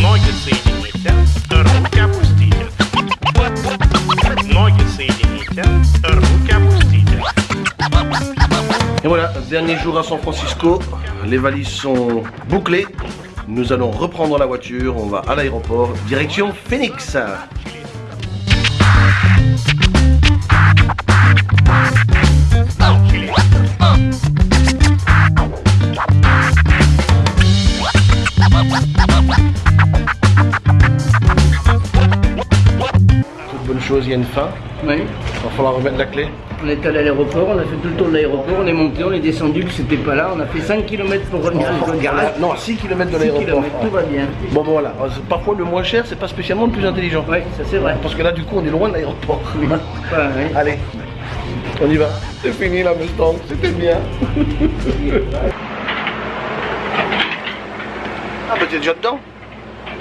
Ноги соедините, руки опустите. Ноги соедините, руки опустите. Et voilà, dernier jour à San Francisco, les valises sont bouclées. Nous allons reprendre la voiture, on va à l'aéroport, direction Phoenix. Toute Chose, il y a une fin. Oui. Il va falloir remettre la clé. On est allé à l'aéroport, on a fait tout le tour de l'aéroport, on est monté, on est descendu, que c'était pas là, on a fait 5 km pour revenir à gare. Ah, non, 6 km de 6 l'aéroport. tout va bien. Bon, bon, voilà. C'est Parfois, le moins cher, c'est pas spécialement le plus intelligent. Oui, ça c'est vrai. Parce que là, du coup, on est loin de l'aéroport. Allez, on y va. C'est fini la Mustang, c'était bien. ah, bah t'es déjà dedans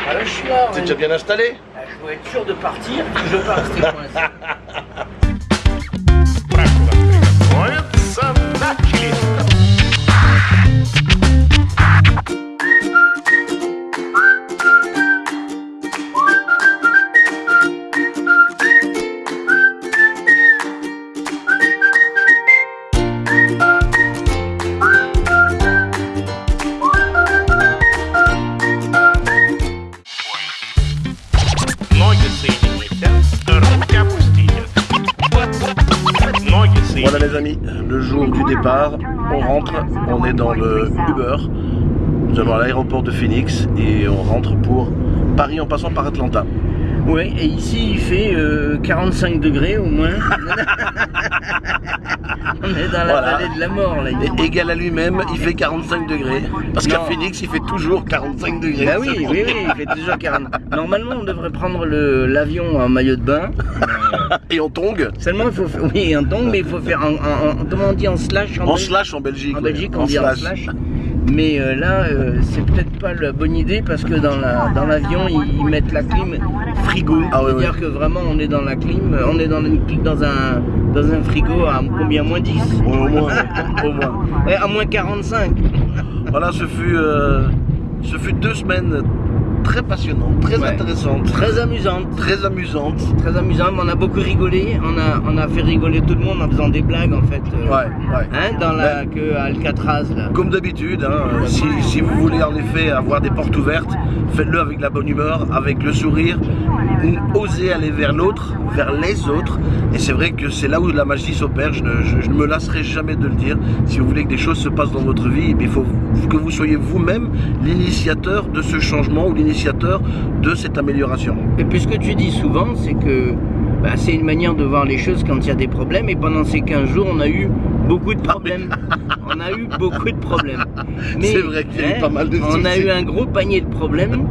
Ah, là, je suis là. T'es ouais. déjà bien installé Dois être sûr de partir, je veux pas Voilà les amis, le jour du départ, on rentre, on est dans le Uber. Nous allons à l'aéroport de Phoenix et on rentre pour Paris en passant par Atlanta. Oui, et ici il fait euh, 45 degrés au moins. on est dans la Voilà. vallée de la mort là. Et égal à lui-même, il fait 45 degrés. Parce qu'à. Phoenix, il fait toujours 45 degrés. Bah oui, oui, oui, il fait toujours 40. Normalement on devrait prendre l'avion en maillot de bain. Et en tongue, Seulement il faut faire, oui en tombe, mais il faut faire en, en- en- comment on dit en slash en, en slash en Belgique. En Belgique, on dit en slash. Mais euh, là, euh, c'est peut-être pas la bonne idée parce que dans la dans l'avion, ils, ils mettent la clim frigo. Ah C'est-à-dire que vraiment, on est dans la clim, euh, on est dans, dans un dans un frigo à combien moins 10 Au moins, au moins. Ouais, À moins 45. Voilà, ce fut, euh, ce fut deux semaines très passionnantes, très Ouais. intéressantes, Très amusante. très amusantes. Très amusant, mais on a beaucoup rigolé. On a, on a fait rigoler tout le monde en faisant des blagues en fait. euh, Ouais, ouais. Hein, dans la que à Alcatraz là. Comme d'habitude, hein, si, si vous voulez en effet avoir des portes ouvertes, faites-le avec la bonne humeur, avec le sourire. Osez aller vers l'autre, vers les autres. Et c'est vrai que c'est là où la magie s'opère. Je ne, je- je ne me lasserai jamais de le dire. Si vous voulez que des choses se passent dans votre vie, eh il faut que vous soyez vous-même l'initiateur de ce changement ou l'initiateur de cette amélioration. Et puis ce que tu dis souvent, c'est que bah, c'est une manière de voir les choses quand il y a des problèmes. Et pendant ces 15 jours, on a eu beaucoup de problèmes. on a eu beaucoup de problèmes. C'est vrai qu'il y a eu pas mal de On a eu un gros panier de problèmes.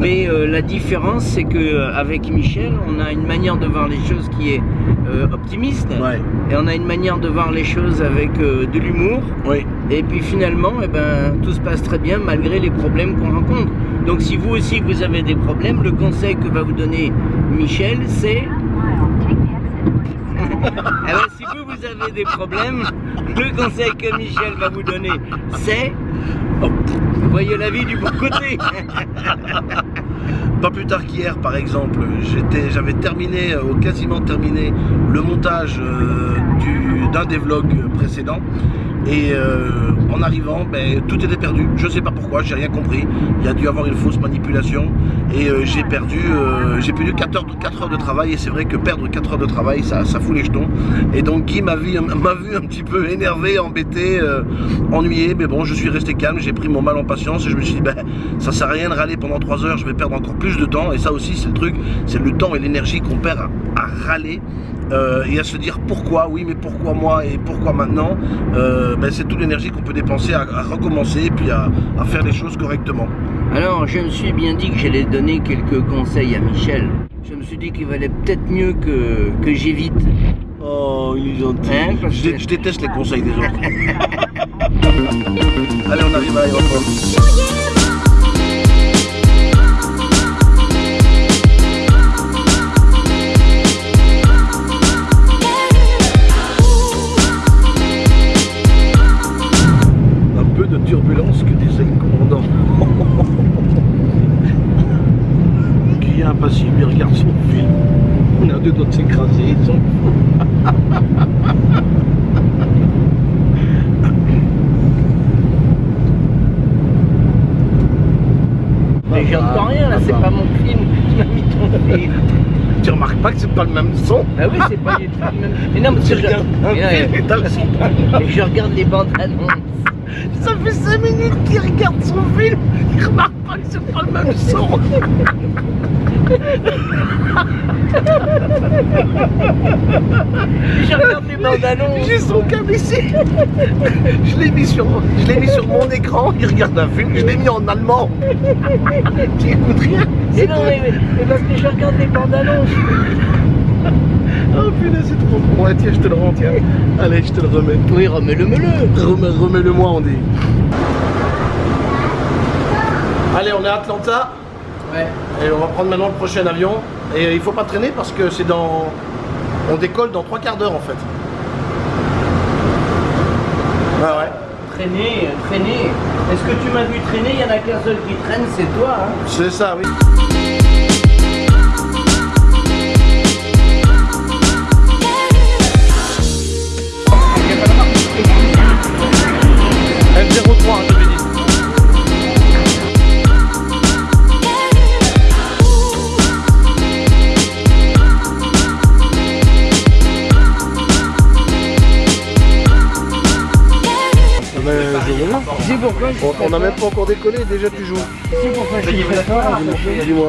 mais euh, la différence, c'est que euh, Michel, on a une manière de voir les choses qui est euh, optimiste. Ouais. Et on a une manière de voir les choses avec euh, de l'humour. Oui. Et puis finalement, eh ben, tout se passe très bien malgré les problèmes qu'on rencontre. Si vous aussi vous avez des problèmes, le conseil que va vous donner Michel, c'est... Eh ben, si vous, vous avez des problèmes, le conseil que Michel va vous donner, c'est... Voyez la vie du bon côté. Pas plus tard qu'hier, par exemple, j'avais terminé, euh, ou quasiment terminé, le montage euh, du- d'un des vlogs précédents. Et euh, en arrivant, ben, tout était perdu. Je sais pas pourquoi, j'ai rien compris. Il y a dû avoir une fausse manipulation. Et euh, j'ai perdu, euh, perdu 4 heures, de- 4 heures de travail. Et c'est vrai que perdre 4 heures de travail, ça, fout les jetons. Et donc Guy m'a vu, un petit peu énervé, embêté, ennuyé. Mais bon, je suis resté calme, j'ai pris mon mal en patience. Et je me suis dit, ben, ça sert à rien de râler pendant 3 heures, je vais perdre encore plus de temps. Et ça aussi, c'est le truc, c'est le temps et l'énergie qu'on perd à râler. Euh, et à se dire pourquoi, oui, mais pourquoi moi et pourquoi maintenant, euh, ben, c'est toute l'énergie qu'on peut dépenser à, à recommencer et puis à, à faire les choses correctement. Alors je me suis bien dit que j'allais donner quelques conseils à Michel. Je me suis dit qu'il valait peut-être mieux que, que j'évite. Oh, il est gentil. Hein, je, que- je déteste les conseils des autres. Allez, on arrive à l'aéroport. S'écraser, ils sont Mais j'entends rien là, c'est pas mon film. Tu m'as mis ton film. Tu remarques pas que c'est pas le même son Ah oui, c'est pas du tout le même. Mais non, regardes mais son. mais je regarde les bandes annonces. Ça fait 5 minutes qu'il regarde son film, il remarque pas que c'est pas le même son. Je regarde les bandes annonces. J'ai son câble ici. Je l'ai mis sur, je mis sur mon écran. Il regarde un film. Je l'ai mis en allemand. Tu écoutes rien. Mais non, mais parce que je regarde les bandes annonces. Oh putain, c'est trop bon. Ouais, tiens, je te le rends, tiens. Allez, je te le remets. Oui, remets-le-me-le. Remets, remets-le moi, on dit. Allez, on est à Atlanta. Ouais. Et on va prendre maintenant le prochain avion. Et il faut pas traîner parce que c'est dans. On décolle dans trois quarts d'heure en fait. Ouais, ouais. Traîner, traîner. Est-ce que tu m'as vu traîner? Il y en a qu'un seul qui traîne, c'est toi. Hein C'est ça, oui. Pourquoi On- n'a même pas encore décollé, déjà tu joues. Pourquoi je suis Dis-moi.